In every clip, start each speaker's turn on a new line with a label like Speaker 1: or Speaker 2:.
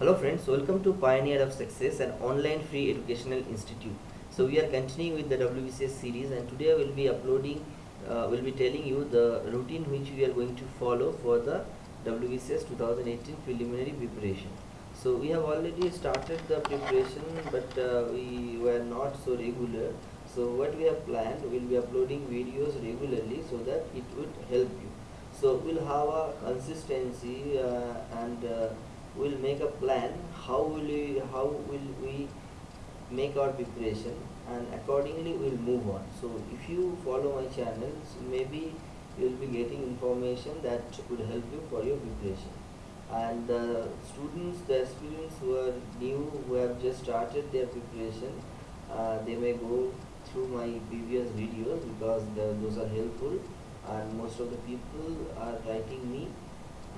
Speaker 1: Hello friends, welcome to Pioneer of Success, an online free educational institute. So we are continuing with the WBCS series and today I will be uploading, uh, will be telling you the routine which we are going to follow for the WBCS 2018 preliminary preparation. So we have already started the preparation but uh, we were not so regular. So what we have planned, we will be uploading videos regularly so that it would help you. So we'll have a consistency uh, and uh, we'll make a plan how will we how will we make our preparation and accordingly we'll move on. So if you follow my channels maybe you'll be getting information that will help you for your preparation. And the students the aspirants who are new who have just started their preparation uh, they may go through my previous videos because the, those are helpful and most of the people are writing me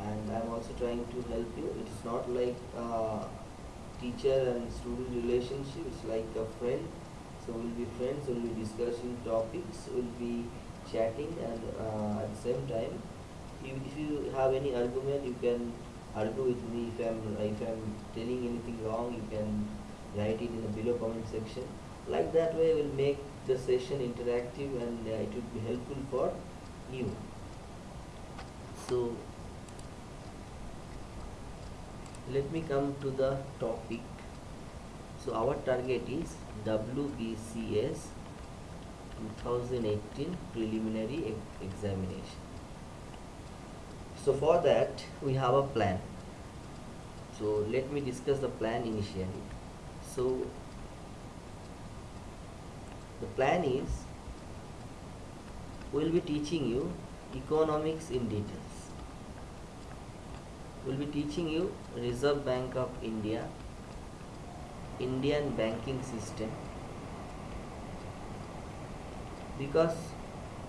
Speaker 1: and I'm also trying to help you. It is not like teacher and student relationship, it's like a friend. So we'll be friends, we'll be discussing topics, we'll be chatting and uh, at the same time, if, if you have any argument, you can argue with me. If I'm, if I'm telling anything wrong, you can write it in the below comment section. Like that way, we'll make the session interactive and uh, it will be helpful for you. So let me come to the topic. So our target is WBCS 2018 preliminary e examination. So for that we have a plan. So let me discuss the plan initially. So the plan is we will be teaching you economics in details will be teaching you Reserve Bank of India, Indian banking system because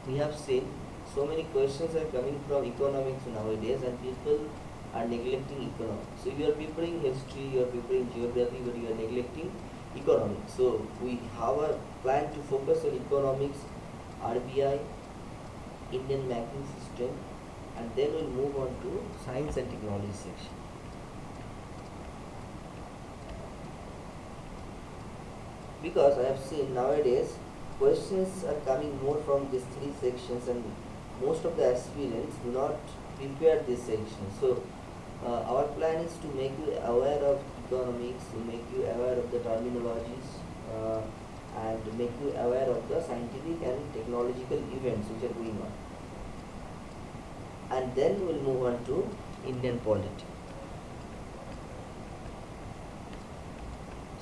Speaker 1: we have seen so many questions are coming from economics nowadays and people are neglecting economics. So you are preparing history, you are preparing geography but you are neglecting economics. So we have a plan to focus on economics, RBI, Indian banking system and then we'll move on to science and technology section. Because I have seen nowadays questions are coming more from these three sections and most of the aspirants do not prepare this section so uh, our plan is to make you aware of economics to make you aware of the terminologies uh, and make you aware of the scientific and technological events which are going on and then we'll move on to Indian polity.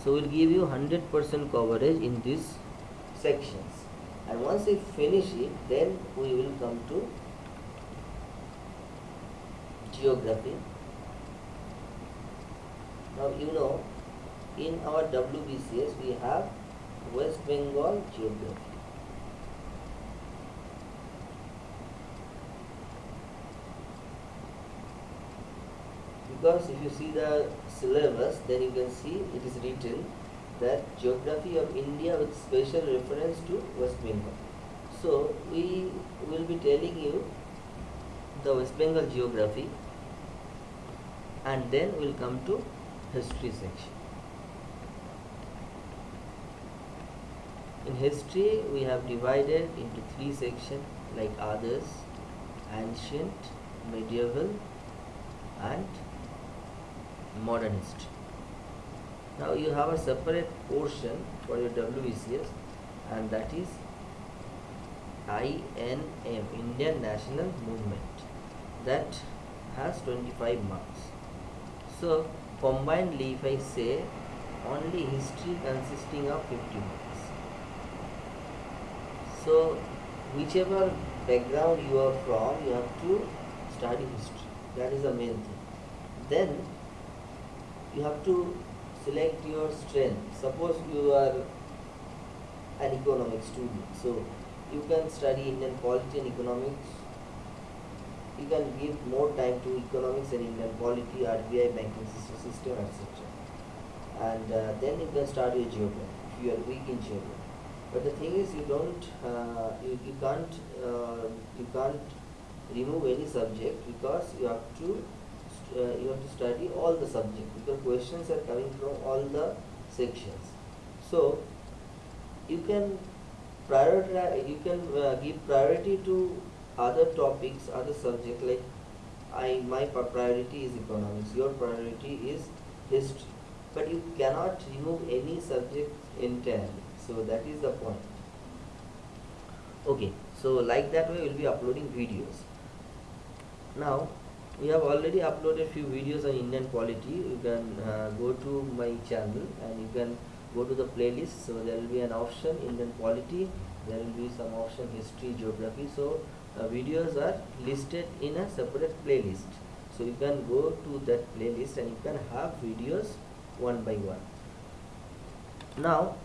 Speaker 1: So we'll give you 100% coverage in these sections and once we finish it then we will come to geography. Now you know in our WBCS we have West Bengal geography because if you see the syllabus then you can see it is written that geography of India with special reference to West Bengal. So we will be telling you the West Bengal geography and then we'll come to history section. In history we have divided into three sections like others, ancient, medieval and modern history. Now you have a separate portion for your WBCS and that is INM Indian National Movement that has 25 marks. So combinedly if I say only history consisting of 50 marks. So whichever background you are from you have to study history that is the main thing. Then you have to select your strength suppose you are an economics student so you can study Indian polity and economics you can give more time to economics and Indian polity, RBI, banking system, etc. And uh, then you can start your geography if you are weak in geography. But the thing is, you don't, uh, you, you can't, uh, you can't remove any subject because you have to uh, you have to study all the subjects. Because questions are coming from all the sections. So you can prioritize you can uh, give priority to other topics other subjects like i my priority is economics your priority is history. But you cannot remove any subject entirely. So that is the point. Okay so like that way we'll be uploading videos. Now we have already uploaded few videos on indian polity. You can uh, go to my channel and you can go to the playlist. So there will be an option indian polity. There will be some option history geography. So uh, videos are listed in a separate playlist. So you can go to that playlist and you can have videos one by one. Now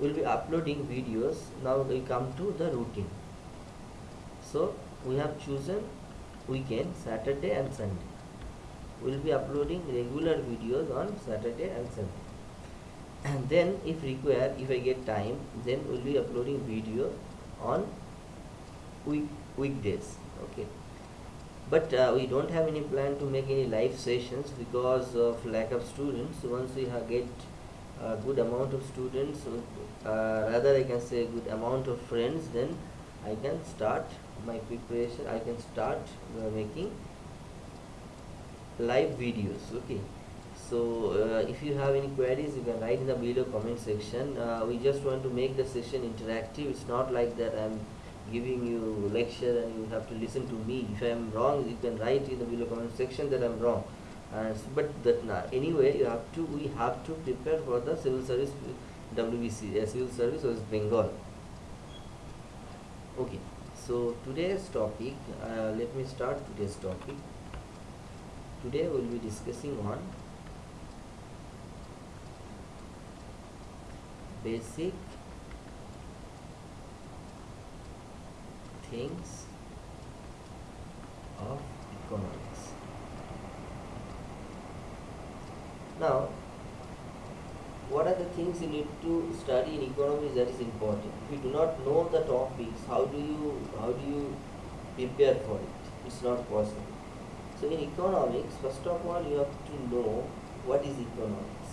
Speaker 1: we'll be uploading videos. Now we come to the routine. So we have chosen weekend saturday and sunday. We'll be uploading regular videos on saturday and sunday. And then if required if i get time then we'll be uploading video on week weekdays okay? But uh, we don't have any plan to make any live sessions because of lack of students. Once we get a good amount of students uh, rather i can say good amount of friends then i can start my preparation i can start uh, making live videos okay? So uh, if you have any queries you can write in the below comment section. Uh, we just want to make the session interactive. It's not like that i'm giving you lecture and you have to listen to me. If i am wrong you can write in the below comment section that i'm wrong. Uh, but that nah, anyway you have to we have to prepare for the civil service wbc uh, civil service west bengal. Okay so today's topic uh, let me start today's topic. Today we'll be discussing on basic things of economics. Now what are the things you need to study in economics that is important? If you do not know the topics how do you how do you prepare for it? It's not possible. So in economics first of all you have to know what is economics.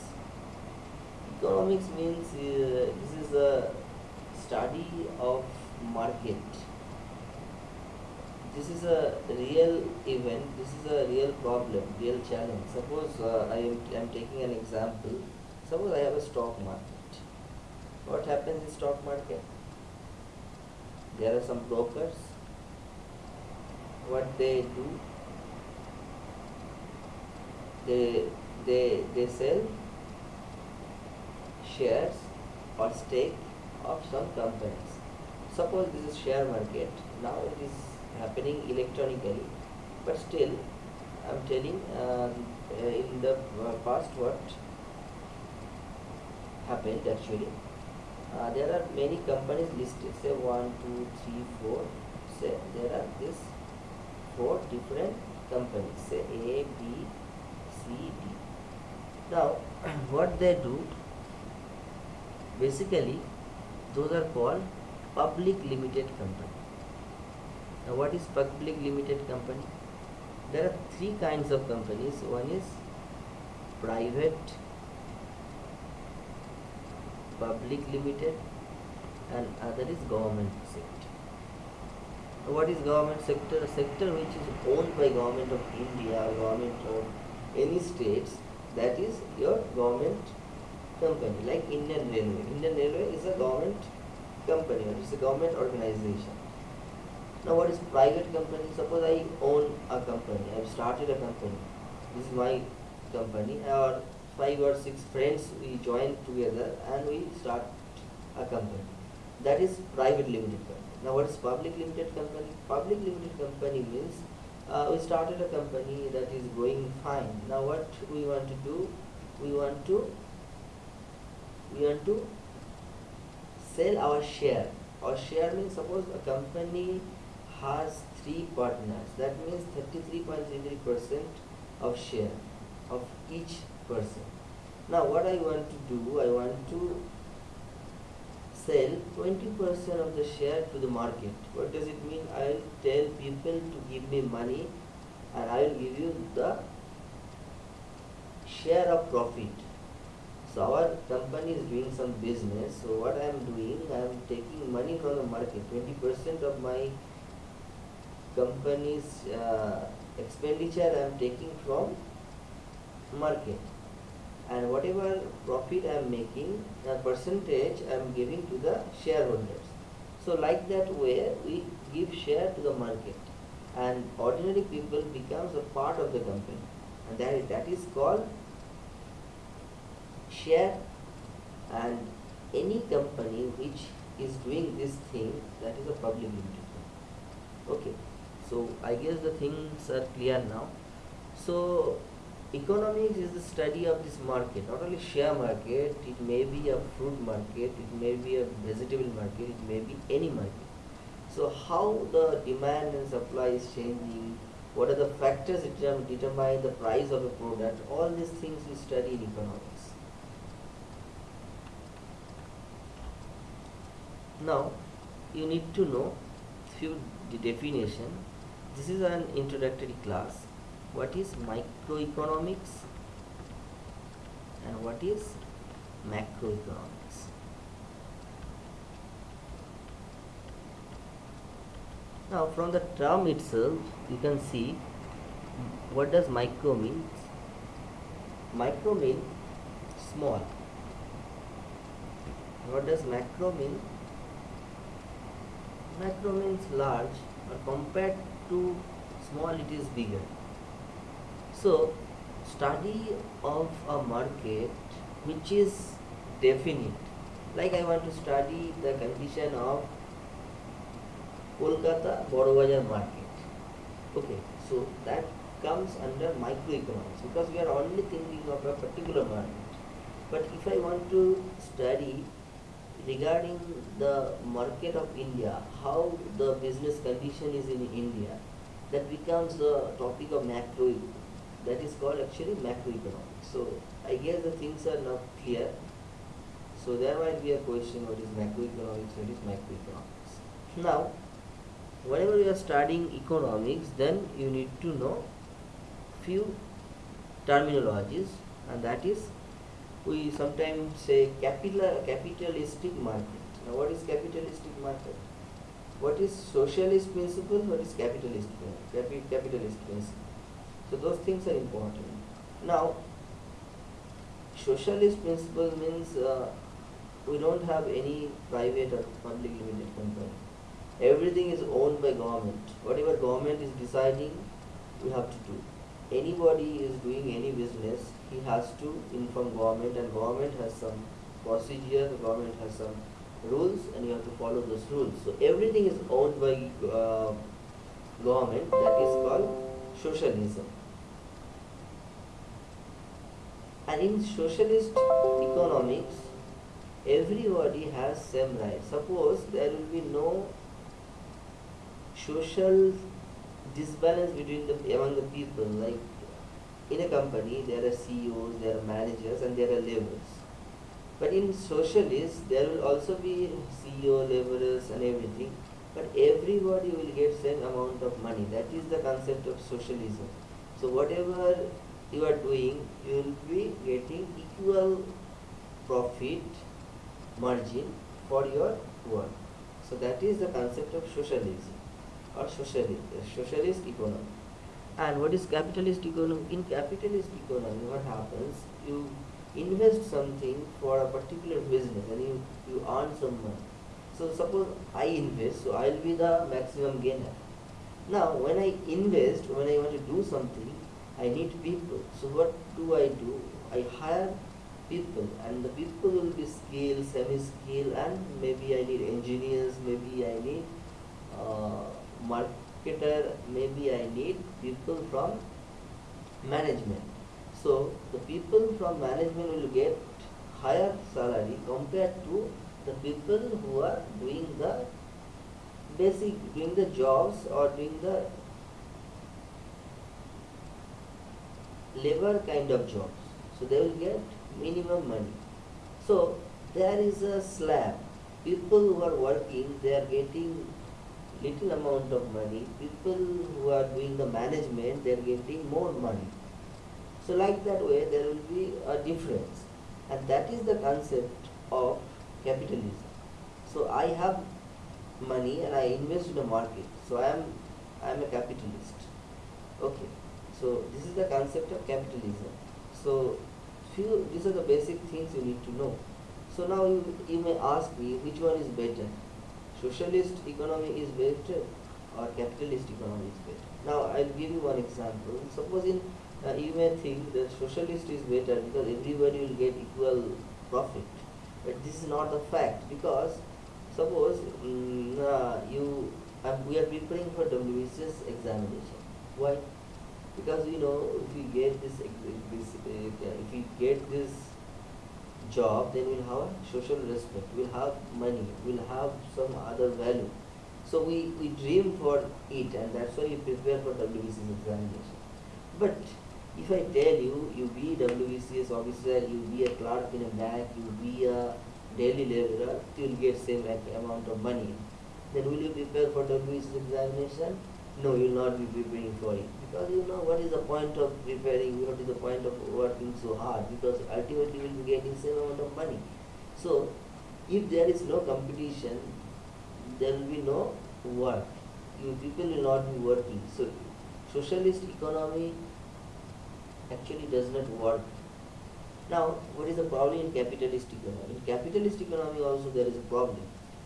Speaker 1: Economics means uh, this is a study of market. This is a real event. This is a real problem real challenge. Suppose uh, I, am, I am taking an example suppose i have a stock market. What happens in stock market? There are some brokers. What they do? They they they sell shares or stake of some companies. Suppose this is share market. Now it is happening electronically. But still i'm telling uh, in the uh, past what happened actually uh, there are many companies listed. Say one two three four. Say there are this four different companies. Say a b c d. Now what they do basically those are called public limited company. Now what is public limited company? There are three kinds of companies. One is private public limited and other is government sector. What is government sector? A sector which is owned by government of india government of any states that is your government company like indian railway. Indian railway is a government company or it's a government organization. Now what is private company? Suppose i own a company i've started a company. This is my company or five or six friends we join together and we start a company. That is private limited company. Now what is public limited company? Public limited company means uh, we started a company that is going fine. Now what we want to do? We want to we want to sell our share. Our share means suppose a company has three partners. That means 33.33 percent of share of each person now what i want to do i want to sell 20% of the share to the market what does it mean i'll tell people to give me money and I will give you the share of profit. So our company is doing some business. So what I am doing, I am taking money from the market. 20% of my company's uh, expenditure I am taking from market and whatever profit I am making the percentage I am giving to the shareholders. So like that way we give share to the market. And ordinary people becomes a part of the company. And that, that is called share. And any company which is doing this thing that is a public limited. Okay. So i guess the things are clear now. So economics is the study of this market not only share market it may be a fruit market it may be a vegetable market it may be any market. So how the demand and supply is changing what are the factors that determine the price of a product all these things we study in economics. Now you need to know few definition. This is an introductory class what is microeconomics? And what is macroeconomics? Now from the term itself you can see what does micro means micro mean small. What does macro mean? Macro means large but compared to small it is bigger so study of a market which is definite. Like I want to study the condition of Kolkata Borobazar market. Okay so that comes under microeconomics because we are only thinking of a particular market. But if I want to study regarding the market of India, how the business condition is in India, that becomes the topic of macro, that is called actually macroeconomics. So I guess the things are not clear. So there might be a question what is macroeconomics, what is microeconomics. Now, whenever you are studying economics, then you need to know few terminologies and that is we sometimes say capital, capitalistic market. Now what is capitalistic market? What is socialist principle? What is capitalist, capi capitalist principle? So those things are important. Now, socialist principle means uh, we don't have any private or public limited company. Everything is owned by government. Whatever government is deciding, we have to do anybody is doing any business, he has to inform government and government has some procedure, the government has some rules and you have to follow those rules. So everything is owned by uh, government that is called socialism. And in socialist economics, everybody has same rights. Suppose there will be no social disbalance between the among the people like in a company there are CEOs, there are managers and there are laborers. But in socialist there will also be CEO, laborers and everything. But everybody will get same amount of money. That is the concept of socialism. So whatever you are doing, you will be getting equal profit margin for your work. So that is the concept of socialism or socialist, socialist economy. And what is capitalist economy? In capitalist economy, what happens? You invest something for a particular business and you, you earn some money. So suppose I invest, so I will be the maximum gainer. Now when I invest, when I want to do something, I need people. So what do I do? I hire people and the people will be skilled, semi-skilled and maybe I need engineers, maybe I need uh, marketer maybe I need people from management. So the people from management will get higher salary compared to the people who are doing the basic doing the jobs or doing the labor kind of jobs. So they will get minimum money. So there is a slab. People who are working, they are getting little amount of money, people who are doing the management, they are getting more money. So like that way, there will be a difference. And that is the concept of capitalism. So I have money and I invest in the market. So I am I am a capitalist. Okay. So this is the concept of capitalism. So few these are the basic things you need to know. So now you, you may ask me which one is better. Socialist economy is better or capitalist economy is better. Now I'll give you one example. Suppose in uh, you may think that socialist is better because everybody will get equal profit. But this is not the fact because suppose um, uh, you we are preparing for WBCS examination. Why? Because you know if we get this, this uh, if we get this job, then we'll have social respect, we'll have money, we'll have some other value. So we, we dream for it and that's why we prepare for WBCS examination. But if I tell you, you be WBCS officer, you be a clerk in a bank, you be a daily laborer, you will get same amount of money. Then will you prepare for WBCS examination? No, you will not be preparing for it. Because you know what is the point of preparing, what is the point of working so hard? Because ultimately we will be getting same amount of money. So, if there is no competition, there will be no work. You people will not be working. So, socialist economy actually does not work. Now, what is the problem in capitalist economy? In capitalist economy also there is a problem.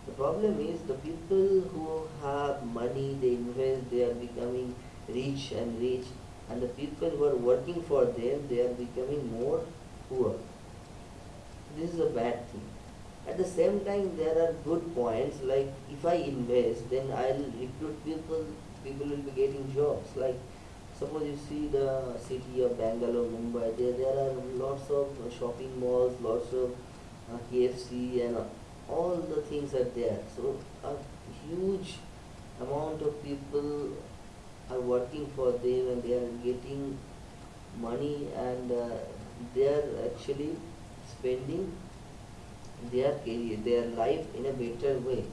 Speaker 1: The problem is the people who have money, they invest, they are becoming rich and rich, and the people who are working for them, they are becoming more poor. This is a bad thing. At the same time, there are good points like if I invest, then I'll recruit people, people will be getting jobs. Like suppose you see the city of Bangalore, Mumbai, there, there are lots of shopping malls, lots of uh, KFC and uh, all the things are there. So a huge amount of people are working for them and they are getting money and uh, they are actually spending their career, their life in a better way.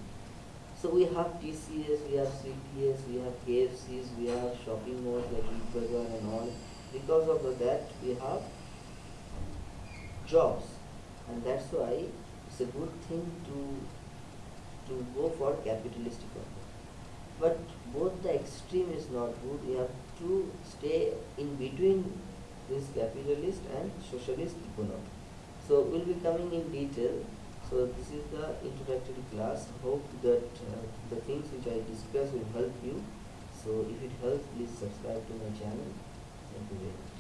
Speaker 1: So we have TCS, we have CTS, we have KFCs, we have shopping malls like Big Bazaar and all. Because of that, we have jobs, and that's why it's a good thing to to go for capitalistic economy. But both the extreme is not good. We have to stay in between this capitalist and socialist economy. So we'll be coming in detail so this is the introductory class. Hope that uh, the things which I discussed will help you. So if it helps, please subscribe to my channel. Thank you very much.